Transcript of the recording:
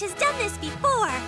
Has done this before.